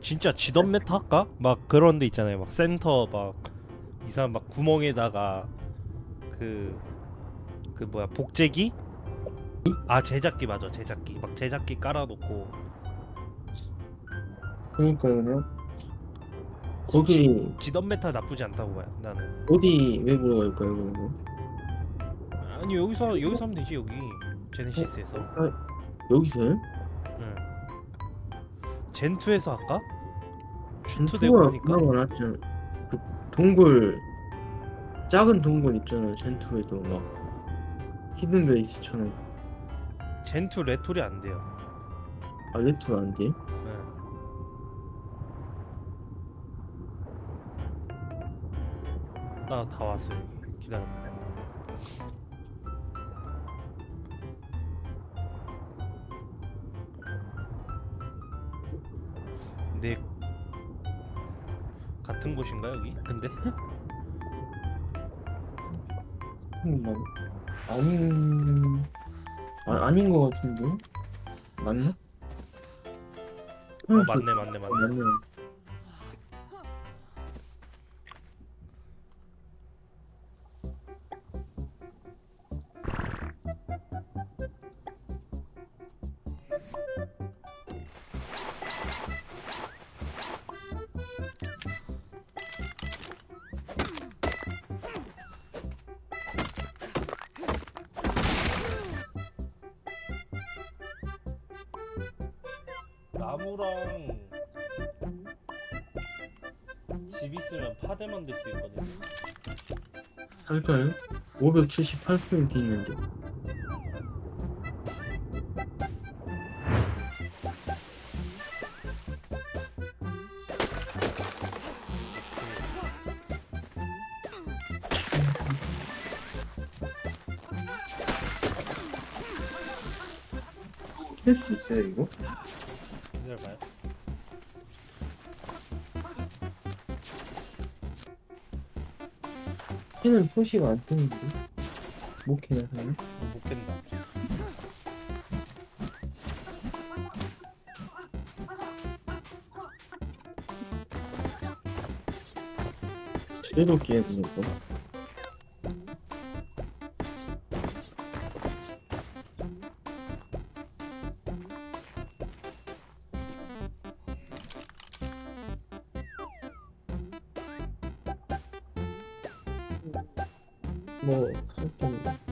진짜 지던 meta 할까? 막 그런 데 있잖아요. 막 센터 막이 사람 막 구멍에다가 그그 뭐야 복제기? 아 제작기 맞아 제작기 막 제작기 깔아놓고 그러니까요. 거기 지던 meta 나쁘지 않다고 봐요 나는 어디 외부로 갈까요, 그러면? 아니 여기서 여기서 하면 되지 여기 제네시스에서 여기서요? 응 젠2에서 할까? 하니까 그나마 낫죠. 그 동굴 작은 동굴 있잖아요. 젠투에도 막 히든 베이스처럼 젠2 레톨이 안 돼요 알레토 안 돼? 네. 나다 왔어 여기 기다려 네 같은 곳인가 여기? 근데 막 아닌 아, 아닌 것 같은데 맞나? 어, 맞네 맞네 어, 맞네 맞네. 나무랑 집 있으면 파대 만들 수 있거든요 할까요? 578포인트 있는데 할 수 있어요 이거? 기다려봐요. 캐는 표시가 안 뜨는데? 뭐 캐나 하나? 어, 못 깬다. 제대로 깨야 되는 거 뭐. 상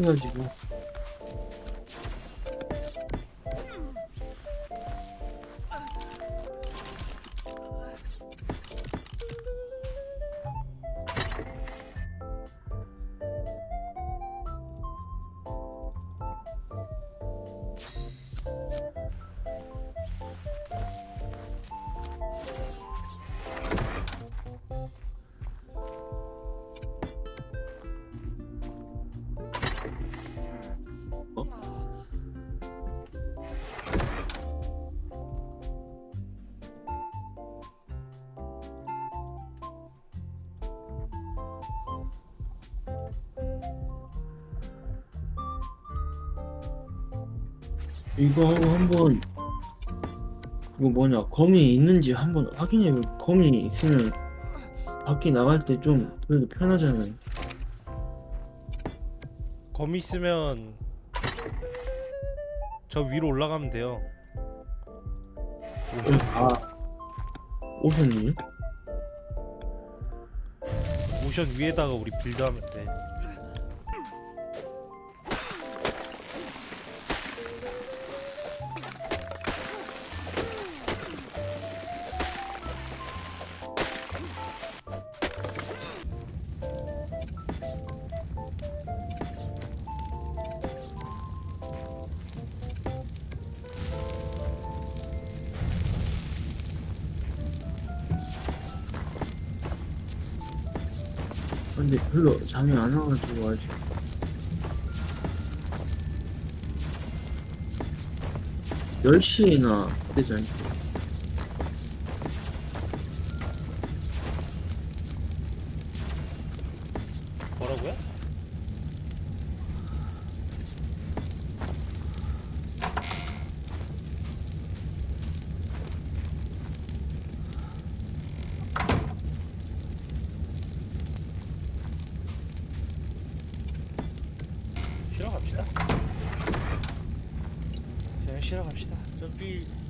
해가지고 이거 한번 이거 뭐냐 검이 있는지 한번 확인해 볼 검이 있으면 밖에 나갈 때 좀 그래도 편하잖아요 검 있으면 저 위로 올라가면 돼요 아 오셨니? 쿠션 위에다가 우리 빌드하면 돼. 근데 별로 잠이 안 와가지고 아직 열 시에나 되지 않게 뭐라고요? few